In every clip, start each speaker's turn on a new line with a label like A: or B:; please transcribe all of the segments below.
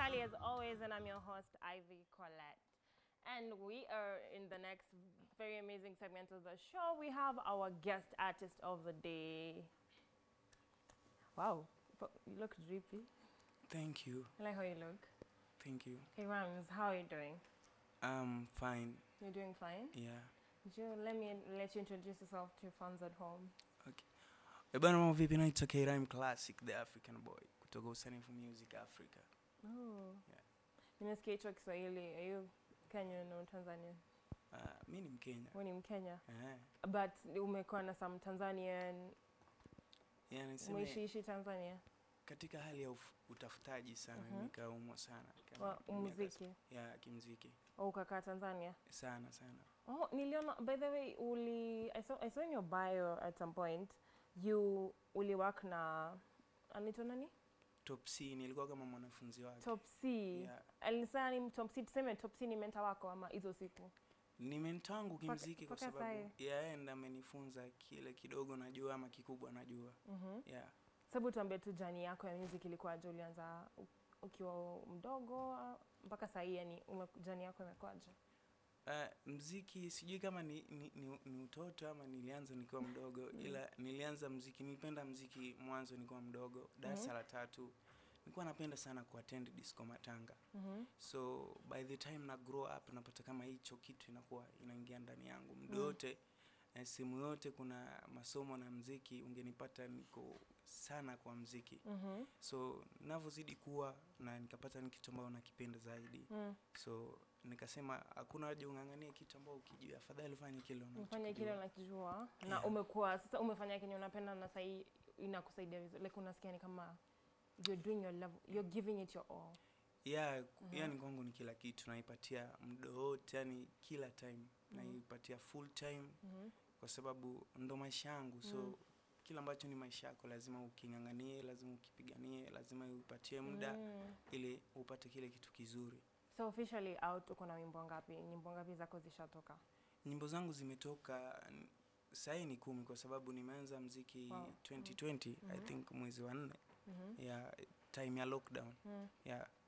A: Kali as always, and I'm your host, Ivy Colette. And we are in the next very amazing segment of the show. We have our guest artist of the day. Wow, you look drippy.
B: Thank you.
A: I like how you look.
B: Thank you.
A: Hey Rams, how are you doing?
B: I'm fine.
A: You're doing fine?
B: Yeah.
A: You let me let you introduce yourself to your fans at home?
B: Okay. Bana mambo vipi naitwa K-Rhyme Classic the African Boy kutoka Usanifu Music Africa.
A: Oh.
B: Yeah.
A: Nimesikia hicho Kiswahili. Are you Kenyan or Tanzanian?
B: Uh, mi ni Mkenya.
A: Wewe ni Mkenya.
B: Eh.
A: But umekuwa na some Tanzanian,
B: Yeah, niseme
A: umeishiishi Tanzania?
B: katika hali ya utafutaji sana
A: uh -huh.
B: nikaumwa sana. Kama
A: Wa muziki?
B: Ya kimziki.
A: Au ukakaa Tanzania?
B: Sana sana.
A: Oh, niliona by the way uli I saw, I saw in your bio at some point you uli work na anaitwa nani?
B: Top C nilikuwa kama mwanafunzi wake.
A: Top C.
B: Yeah.
A: Alisema ni Top C tuseme Top C ni mentor wako ama hizo siku.
B: Ni mentor wangu kimziki kwa sababu yeye ndiye amenifunza kile kidogo najua ama kikubwa najua.
A: Mhm.
B: Yeah.
A: Sababu tuambie tu jani yako ya music ilikuwaje ulianza ukiwa mdogo mpaka sasa hivi yani jani yako imekuwaje?
B: Uh, mziki sijui kama ni, ni, ni, ni utoto ama nilianza nikiwa mdogo mm. ila nilianza mziki nilipenda mziki mwanzo nikiwa mdogo darasa
A: Mhm.
B: la tatu nilikuwa napenda sana kuattend disco matanga
A: mm -hmm.
B: so by the time na grow up napata kama hicho kitu inakuwa inaingia ndani yangu muda
A: Mm.
B: Eh, sehemu yote kuna masomo na mziki ungenipata niko sana kwa mziki
A: mm -hmm.
B: so navyozidi kuwa na nikapata ni kitu ambayo nakipenda zaidi
A: Mm.
B: so nikasema hakuna haja ung'ang'anie kitu ambao ukijua afadhali ufanye kile
A: unafanye kile unakijua na
B: Yeah.
A: umekuwa sasa umefanya kenye unapenda na sahii inakusaidia vizuri like unasikia ni kama you're doing your love, you're giving it your all.
B: Yeah,
A: Mhm.
B: yani kwangu ni kila kitu naipatia muda wote yani kila time
A: mm -hmm.
B: naipatia full time
A: mm -hmm.
B: kwa sababu ndo maisha yangu so
A: mm -hmm.
B: kila ambacho ni maisha yako lazima uking'ang'anie lazima ukipiganie lazima uipatie muda
A: mm -hmm.
B: ili upate kile kitu kizuri
A: So officially out uko na wimbo ngapi? Nyimbo ngapi zako zishatoka?
B: nyimbo zangu zimetoka sahii ni kumi kwa sababu nimeanza mziki
A: Wow.
B: 2020 mm -hmm. i
A: Mhm.
B: think mwezi wa nne
A: mm -hmm.
B: ya time ya lockdown
A: Mm.
B: ya
A: Okay.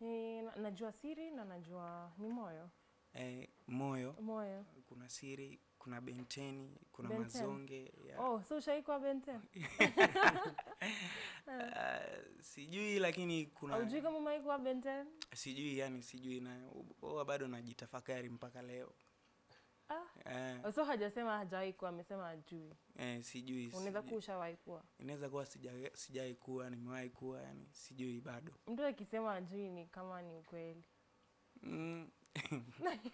A: Ni, najua siri na najua ni moyo.
B: eh, moyo
A: Moyo.
B: kuna siri kuna benteni kuna
A: benten.
B: mazonge ya,
A: Oh, so ushaikuwa Benten?
B: uh, sijui lakini kuna
A: ujui kama umaikuwa Benten?
B: sijui yani sijui na huwa bado najitafakari mpaka leo
A: Ah.
B: eh,
A: So hajasema hajawahi kuwa, amesema hajui.
B: eh, sijui
A: Unaweza kuwa ushawahi kuwa.
B: inaweza kuwa sija- kuwa nimewahi kuwa yani sijui bado
A: Mtu akisema hajui ni kama ni ukweli.
B: mm,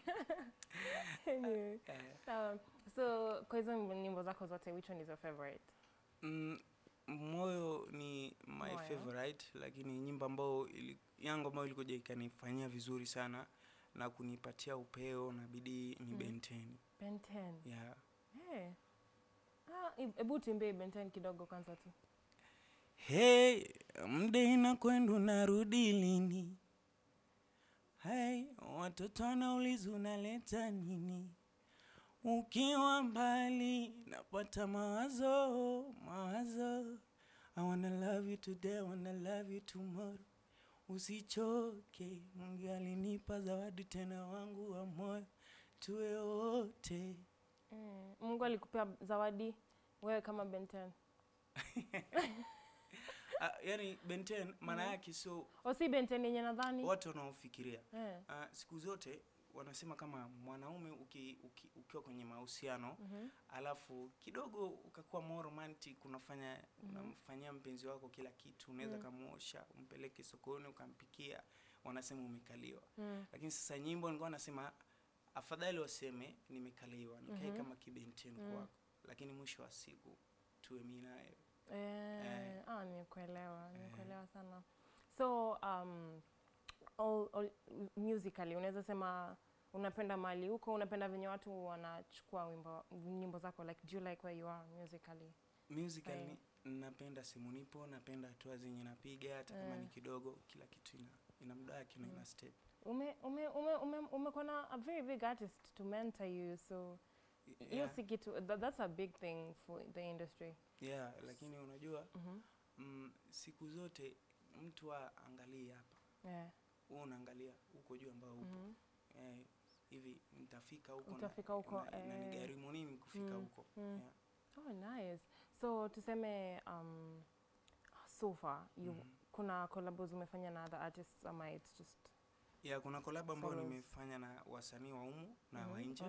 A: Anyway.
B: eh.
A: So kwa hizo nyimbo zako zote which one is your favorite?
B: mm, moyo ni my
A: Moyo.
B: favorite lakini nyimbo ambayo yango yangu ambayo ilikuja ikanifanyia vizuri sana na kunipatia upeo na bidii ni
A: Mm.
B: benteni
A: Benten.
B: yeah.
A: Hey. Ah, hebu tuimbie Benten kidogo kwanza tu.
B: Hey, mde inakwenda narudi lini? Hey, watoto wanauliza unaleta nini? Ukiwa mbali napata mawazo, mawazo. I wanna love you today, I wanna love you tomorrow. Usichoke, Mungu alinipa zawadi tena wangu wa moyo, tuwe wote.
A: Mm. Mungu alikupea zawadi wewe kama Benten.
B: Uh, yani Benten maana
A: yake
B: yake so
A: O si Benten yenye nadhani.
B: watu wanaofikiria
A: yeah.
B: Uh, siku zote wanasema kama mwanaume uki, uki, ukiwa kwenye mahusiano
A: mm -hmm.
B: alafu kidogo ukakuwa more romantic unafanya
A: mm -hmm.
B: unamfanyia mpenzi wako kila kitu unaweza
A: mm -hmm.
B: kamuosha umpeleke sokoni ukampikia wanasema umekaliwa
A: mm -hmm.
B: lakini sasa nyimbo nilikuwa nasema afadhali waseme nimekaliwa nikae
A: mm -hmm.
B: kama kibenteni
A: mm -hmm.
B: kwako lakini mwisho wa siku tuwe mimi naye
A: Eh,
B: Eh.
A: ah, nimekuelewa, nimekuelewa sana. So um, all, all, musically unaweza sema unapenda mali huko, unapenda venye watu wanachukua wimbo nyimbo zako like do you like where you are musically?
B: musically napenda simu nipo napenda hatua zenye napiga hata kama
A: Eh.
B: ni kidogo kila kitu ina ina muda wake na ina step
A: Ume ume ume ume umekuwa na a very big artist to mentor you so hiyo
B: yeah,
A: si kitu that, that's a big thing for the industry.
B: yeah, lakini unajua
A: mm -hmm.
B: mm, siku zote mtu aangalie hapa
A: Yeah.
B: Wewe unaangalia huko juu ambao upo
A: -hmm.
B: eh, hivi nitafika huko na-
A: Utafika huko,
B: na-
A: eh.
B: inanigharimu nini kufika
A: Mm,
B: huko
A: mm.
B: yeah.
A: Oh, nice. So tuseme um, so far you
B: Mhm.
A: kuna collabs umefanya na other artists ama it's just
B: yeah, kuna collab ambayo nimefanya na wasanii wa umu na
A: mm
B: -hmm.
A: wa nje.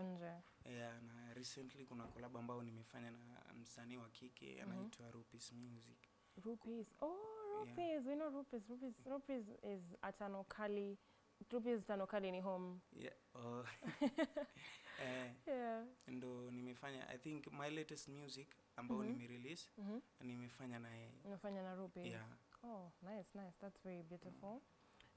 B: yeah, na recently kuna collab ambayo nimefanya na msanii wa kike anaitwa mm -hmm. Rupis Music
A: Rupees. Oh, rupees. We know rupees. Rupees. Rupees is atano kali. Rupees Tanokali ni home.
B: yeah, oh. eh,
A: Yeah.
B: ndo nimefanya i think my latest music ambao
A: -hmm.
B: nimerelease
A: mm -hmm.
B: nimefanya na yeye
A: Unafanya na rupees.
B: yeah.
A: Oh, nice, nice. That's very beautiful. Mm.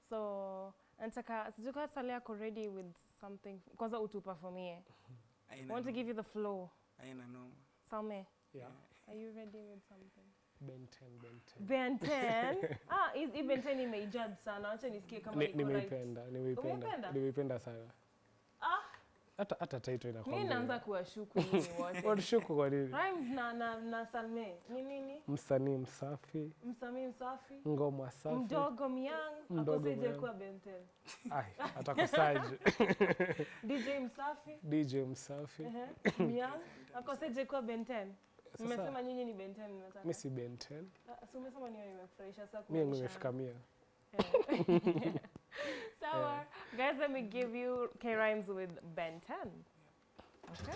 A: So, nataka sijuka sale yako ready with something. Kwanza utuperformie. I want to give you the flow.
B: Aina noma
A: Salme,
C: Yeah.
A: are you ready with something?
C: Ben 10, Ben 10.
A: Ben 10. ah, hii Ben 10 imeijad sana. Acha nisikie kama
C: Ni-
A: iko right.
C: Nimeipenda,
A: Umeipenda?
C: nimeipenda, nimeipenda sana.
A: Ah,
C: Hata hata title
A: mimi naanza kuwashuku nyinyi wote.
C: Watushuku kwa nini?
A: Rhymes na na na Salme. Ni nini?
C: Msanii msafi,
A: Msanii msafi.
C: ngoma safi.
A: Mdogo myang. Akoseje
C: kwa
A: kuwa Ben 10.
C: Ai, atakusaje?
A: DJ msafi.
C: DJ msafi.
A: Ehe. Myang. Akoseje kwa Ben 10. Mmesema nyinyi ni Ben 10 mnataka.
C: mimi si Ben 10.
A: Ah, si umesema niyo nimefurahisha sasa
C: Mimi
A: kuonyesha-
C: nimefika mia.
A: Yeah. Sawa. Guys, let me give you K rhymes with Ben 10. Okay.